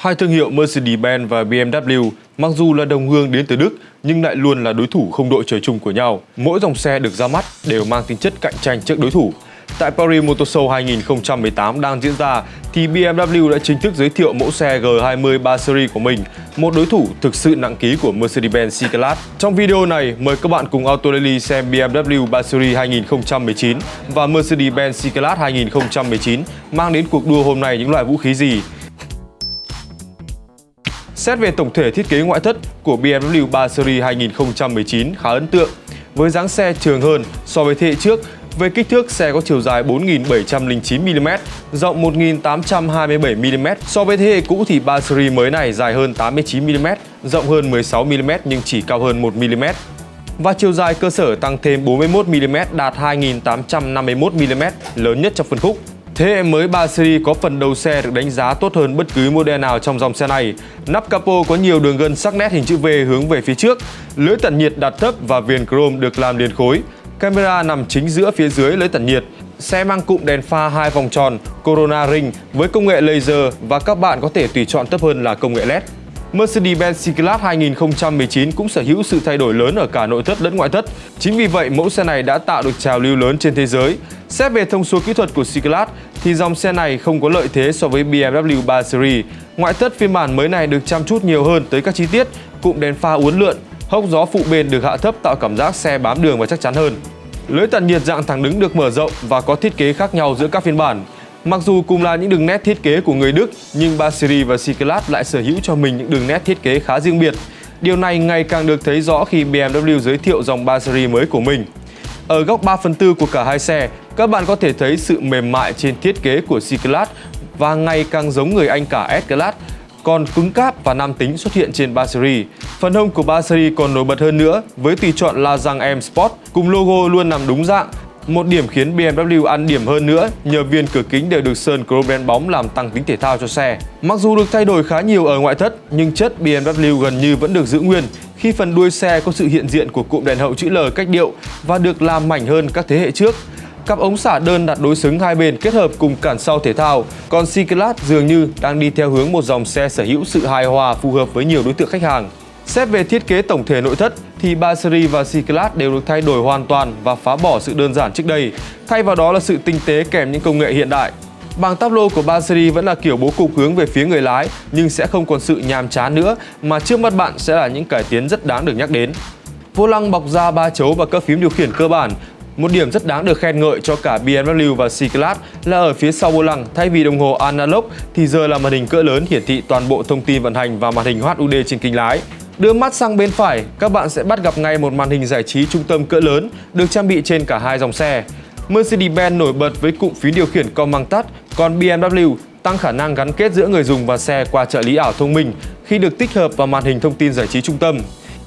Hai thương hiệu Mercedes-Benz và BMW mặc dù là đồng hương đến từ Đức nhưng lại luôn là đối thủ không đội trời chung của nhau. Mỗi dòng xe được ra mắt đều mang tính chất cạnh tranh trước đối thủ. Tại Paris Motor Show 2018 đang diễn ra thì BMW đã chính thức giới thiệu mẫu xe G20 3 Series của mình, một đối thủ thực sự nặng ký của Mercedes-Benz C-Class. Trong video này, mời các bạn cùng Auto Daily xem BMW 3 Series 2019 và Mercedes-Benz C-Class 2019 mang đến cuộc đua hôm nay những loại vũ khí gì. Xét về tổng thể thiết kế ngoại thất của BMW 3 Series 2019 khá ấn tượng, với dáng xe trường hơn so với thế hệ trước về kích thước, xe có chiều dài 4.709mm, rộng 1.827mm. So với thế hệ cũ thì 3 series mới này dài hơn 89mm, rộng hơn 16mm nhưng chỉ cao hơn 1mm. Và chiều dài cơ sở tăng thêm 41mm đạt 2.851mm, lớn nhất trong phân khúc. Thế hệ mới 3 Series có phần đầu xe được đánh giá tốt hơn bất cứ model nào trong dòng xe này. Nắp capo có nhiều đường gân sắc nét hình chữ V hướng về phía trước, lưới tản nhiệt đặt thấp và viền chrome được làm liền khối. Camera nằm chính giữa phía dưới lưới tản nhiệt. Xe mang cụm đèn pha hai vòng tròn Corona Ring với công nghệ laser và các bạn có thể tùy chọn thấp hơn là công nghệ LED. Mercedes-Benz C-Class 2019 cũng sở hữu sự thay đổi lớn ở cả nội thất lẫn ngoại thất. Chính vì vậy, mẫu xe này đã tạo được trào lưu lớn trên thế giới. Xét về thông số kỹ thuật của C-Class thì dòng xe này không có lợi thế so với BMW 3 Series. Ngoại thất phiên bản mới này được chăm chút nhiều hơn tới các chi tiết, cụm đèn pha uốn lượn, hốc gió phụ bên được hạ thấp tạo cảm giác xe bám đường và chắc chắn hơn. Lưới tản nhiệt dạng thẳng đứng được mở rộng và có thiết kế khác nhau giữa các phiên bản. Mặc dù cùng là những đường nét thiết kế của người Đức, nhưng 3 Series và C-Class lại sở hữu cho mình những đường nét thiết kế khá riêng biệt. Điều này ngày càng được thấy rõ khi BMW giới thiệu dòng 3 Series mới của mình. Ở góc 3 phần tư của cả hai xe, các bạn có thể thấy sự mềm mại trên thiết kế của C-Class và ngày càng giống người anh cả S-Class còn cứng cáp và nam tính xuất hiện trên 3 Series. Phần hông của 3 Series còn nổi bật hơn nữa, với tùy chọn là răng M Sport, cùng logo luôn nằm đúng dạng. Một điểm khiến BMW ăn điểm hơn nữa, nhờ viên cửa kính đều được sơn chrome đen bóng làm tăng tính thể thao cho xe. Mặc dù được thay đổi khá nhiều ở ngoại thất, nhưng chất BMW gần như vẫn được giữ nguyên, khi phần đuôi xe có sự hiện diện của cụm đèn hậu chữ L cách điệu và được làm mảnh hơn các thế hệ trước. Cặp ống xả đơn đặt đối xứng hai bên kết hợp cùng cản sau thể thao, còn C-Class dường như đang đi theo hướng một dòng xe sở hữu sự hài hòa phù hợp với nhiều đối tượng khách hàng. Xét về thiết kế tổng thể nội thất thì 3 Series và C-Class đều được thay đổi hoàn toàn và phá bỏ sự đơn giản trước đây, thay vào đó là sự tinh tế kèm những công nghệ hiện đại. Bảng táp lô của 3 Series vẫn là kiểu bố cục hướng về phía người lái nhưng sẽ không còn sự nhàm chán nữa mà trước mắt bạn sẽ là những cải tiến rất đáng được nhắc đến. Vô lăng bọc da ba chấu và các phím điều khiển cơ bản một điểm rất đáng được khen ngợi cho cả BMW và C-Class là ở phía sau vô lăng, thay vì đồng hồ analog thì giờ là màn hình cỡ lớn hiển thị toàn bộ thông tin vận hành và màn hình HUD trên kính lái. Đưa mắt sang bên phải, các bạn sẽ bắt gặp ngay một màn hình giải trí trung tâm cỡ lớn được trang bị trên cả hai dòng xe. Mercedes-Benz nổi bật với cụm phím điều khiển com mang tắt, còn BMW tăng khả năng gắn kết giữa người dùng và xe qua trợ lý ảo thông minh khi được tích hợp vào màn hình thông tin giải trí trung tâm.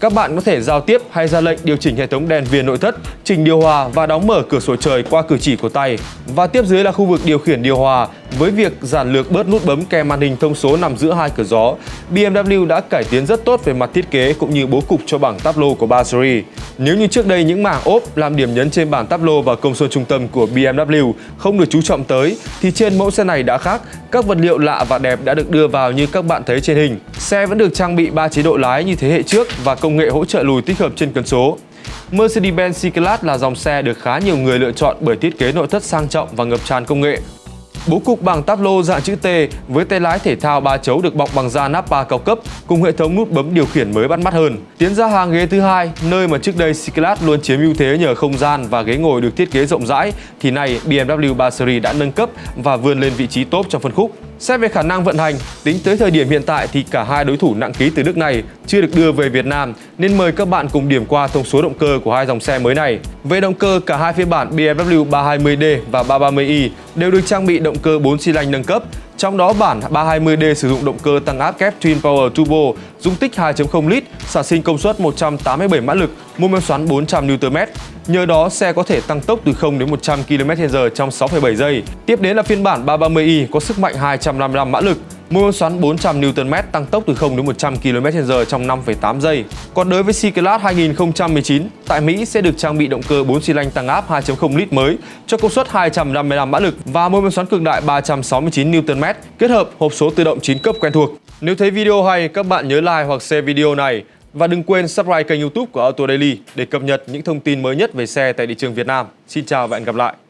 Các bạn có thể giao tiếp hay ra lệnh điều chỉnh hệ thống đèn viền nội thất, chỉnh điều hòa và đóng mở cửa sổ trời qua cử chỉ của tay. Và tiếp dưới là khu vực điều khiển điều hòa với việc giản lược bớt nút bấm kèm màn hình thông số nằm giữa hai cửa gió. BMW đã cải tiến rất tốt về mặt thiết kế cũng như bố cục cho bảng táp lô của 3 Series. Nếu như trước đây những mảng ốp làm điểm nhấn trên bảng táp lô và công suất trung tâm của BMW không được chú trọng tới thì trên mẫu xe này đã khác, các vật liệu lạ và đẹp đã được đưa vào như các bạn thấy trên hình. Xe vẫn được trang bị 3 chế độ lái như thế hệ trước và công nghệ hỗ trợ lùi tích hợp trên cần số. Mercedes-Benz C-Class là dòng xe được khá nhiều người lựa chọn bởi thiết kế nội thất sang trọng và ngập tràn công nghệ. Bố cục bằng táp lô dạng chữ T với tay lái thể thao ba chấu được bọc bằng da Napa cao cấp cùng hệ thống nút bấm điều khiển mới bắt mắt hơn. Tiến ra hàng ghế thứ hai, nơi mà trước đây C-Class luôn chiếm ưu thế nhờ không gian và ghế ngồi được thiết kế rộng rãi, thì nay BMW 3 Series đã nâng cấp và vươn lên vị trí top trong phân khúc. Xét về khả năng vận hành, tính tới thời điểm hiện tại thì cả hai đối thủ nặng ký từ Đức này chưa được đưa về Việt Nam nên mời các bạn cùng điểm qua thông số động cơ của hai dòng xe mới này. Về động cơ, cả hai phiên bản BMW 320D và 330i đều được trang bị động cơ 4 xi lanh nâng cấp trong đó bản 320D sử dụng động cơ tăng áp kép Twin Power Turbo dung tích 2.0 lít, sản sinh công suất 187 mã lực, mô men xoắn 400 Nm. Nhờ đó, xe có thể tăng tốc từ 0 đến 100 km/h trong 6,7 giây. Tiếp đến là phiên bản 330i có sức mạnh 255 mã lực, mô men xoắn 400 Nm tăng tốc từ 0 đến 100 km/h trong 5,8 giây. Còn đối với C-Class 2019, tại Mỹ sẽ được trang bị động cơ 4 xi lanh tăng áp 2.0 lít mới cho công suất 255 mã lực và mô men xoắn cực đại 369 Nm kết hợp hộp số tự động 9 cấp quen thuộc. Nếu thấy video hay, các bạn nhớ like hoặc share video này và đừng quên subscribe kênh youtube của Auto Daily để cập nhật những thông tin mới nhất về xe tại thị trường Việt Nam. Xin chào và hẹn gặp lại!